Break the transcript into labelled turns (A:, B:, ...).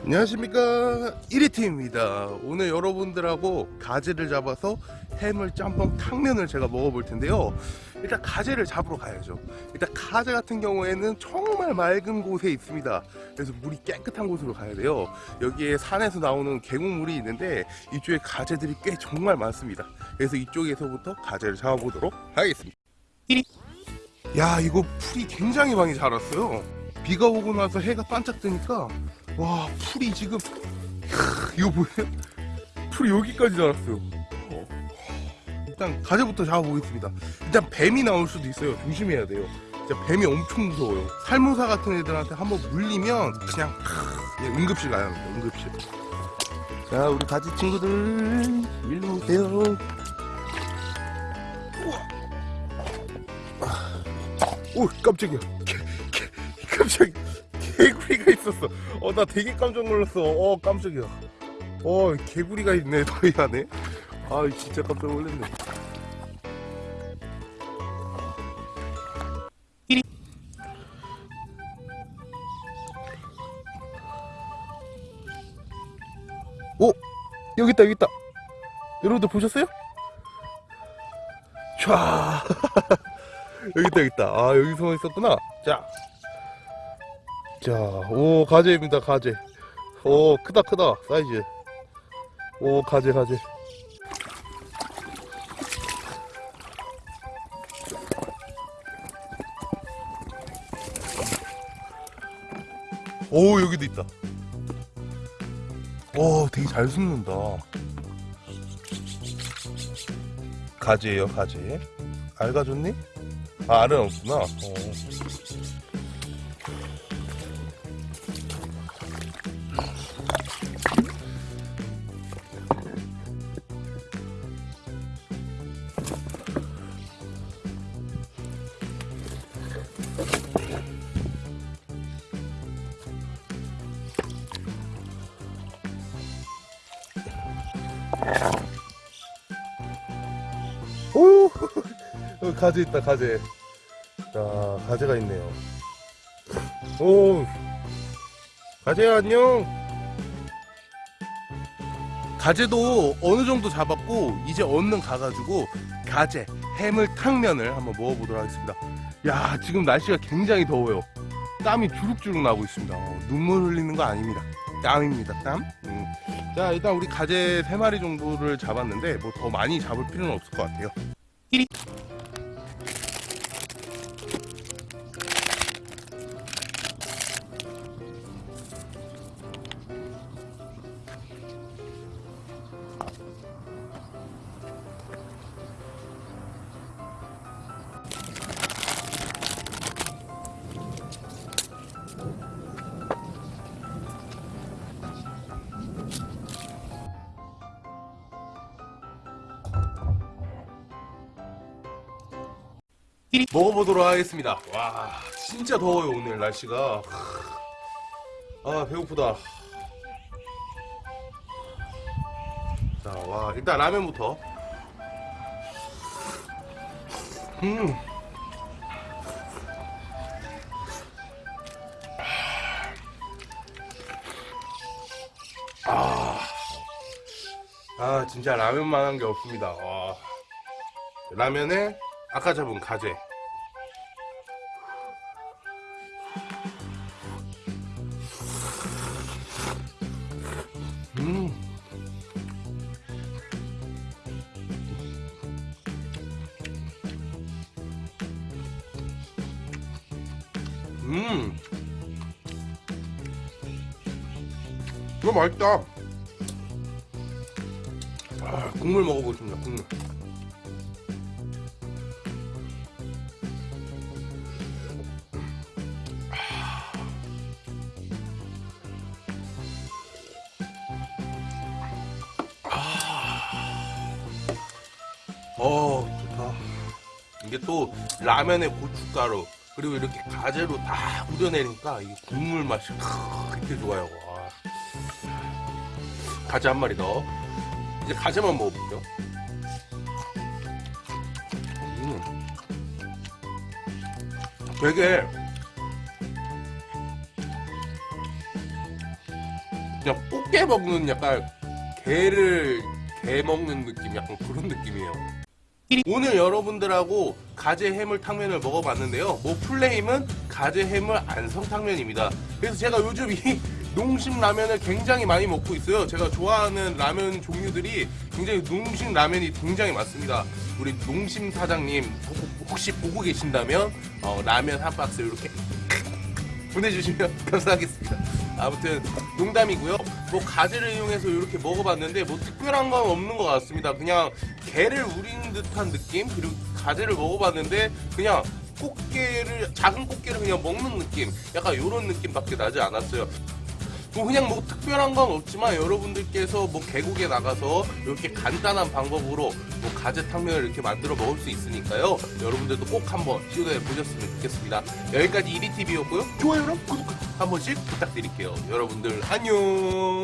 A: 안녕하십니까. 1위팀입니다. 오늘 여러분들하고 가재를 잡아서 해물 짬뽕 탕면을 제가 먹어볼 텐데요. 일단 가재를 잡으러 가야죠. 일단 가재 같은 경우에는 정말 맑은 곳에 있습니다. 그래서 물이 깨끗한 곳으로 가야 돼요. 여기에 산에서 나오는 계곡물이 있는데 이쪽에 가재들이 꽤 정말 많습니다. 그래서 이쪽에서부터 가재를 잡아보도록 하겠습니다. 야 이거 풀이 굉장히 많이 자랐어요. 비가 오고 나서 해가 반짝 뜨니까 와 풀이 지금 캬, 이거 보세요 풀이 여기까지 자랐어요. 어. 일단 가재부터 잡아보겠습니다. 일단 뱀이 나올 수도 있어요. 조심해야 돼요. 진짜 뱀이 엄청 무서워요. 살모사 같은 애들한테 한번 물리면 그냥, 그냥 응급실 가야 합니다. 응급실. 자 우리 가지 친구들 일로 오세요. 오 깜짝이야. 개, 개, 깜짝이야 개구리가 있었어. 어 나 되게 깜짝 놀랐어. 어 깜짝이야. 어 개구리가 있네 너희 안에. 아 진짜 깜짝 놀랐네. 오 여기 있다 여기 있다. 여러분들 보셨어요? 촤. 여기 있다 여기 있다. 아 여기 숨어 있었구나. 자 자, 오, 가재입니다, 가재. 오, 크다, 크다, 사이즈. 오, 가재, 가재. 오, 여기도 있다. 오, 되게 잘 숨는다. 가재예요, 가재. 알 가졌니? 아, 알은 없구나. 어. 오! 가재 있다 가재. 자 가재가 있네요. 오! 가재야 안녕! 가재도 어느 정도 잡았고 이제 얼른 가가지고 가재 해물 탕면을 한번 먹어보도록 하겠습니다. 야 지금 날씨가 굉장히 더워요. 땀이 주룩주룩 나고 있습니다. 어, 눈물 흘리는 거 아닙니다. 땀입니다 땀. 음. 자 일단 우리 가재 3마리 정도를 잡았는데 뭐 더 많이 잡을 필요는 없을 것 같아요 먹어보도록 하겠습니다. 와 진짜 더워요 오늘 날씨가. 아 배고프다. 자와 일단 라면부터. 음. 아, 아 진짜 라면만한 게 없습니다. 와. 라면에 아까 잡은 가재 음. 음. 이거 맛있다. 아, 국물 먹어보겠습니다. 국물. 어 좋다 이게 또 라면에 고춧가루 그리고 이렇게 가재로 다 우려내니까 이 국물 맛이 그렇게 좋아요 와. 가재 한 마리 더 이제 가재만 먹어볼게요 음. 되게 그냥 꽃게 먹는 약간 게를 게 먹는 느낌 약간 그런 느낌이에요. 오늘 여러분들하고 가재 해물 탕면을 먹어봤는데요. 뭐 플레임은 가재 해물 안성 탕면입니다. 그래서 제가 요즘 이 농심 라면을 굉장히 많이 먹고 있어요. 제가 좋아하는 라면 종류들이 굉장히 농심 라면이 굉장히 많습니다. 우리 농심 사장님 혹시 보고 계신다면 어, 라면 한 박스 이렇게 보내주시면 감사하겠습니다. 아무튼 농담이고요. 뭐 가지를 이용해서 이렇게 먹어봤는데 뭐 특별한 건 없는 것 같습니다. 그냥 게를 우린 듯한 느낌 그리고 가지를 먹어봤는데 그냥 꽃게를 작은 꽃게를 그냥 먹는 느낌 약간 이런 느낌밖에 나지 않았어요. 뭐 그냥 뭐 특별한 건 없지만 여러분들께서 뭐 계곡에 나가서 이렇게 간단한 방법으로 뭐 가재 탕면을 이렇게 만들어 먹을 수 있으니까요. 여러분들도 꼭 한번 시도해 보셨으면 좋겠습니다. 여기까지 이리TV였고요. 좋아요랑 구독 한 번씩 부탁드릴게요. 여러분들 안녕.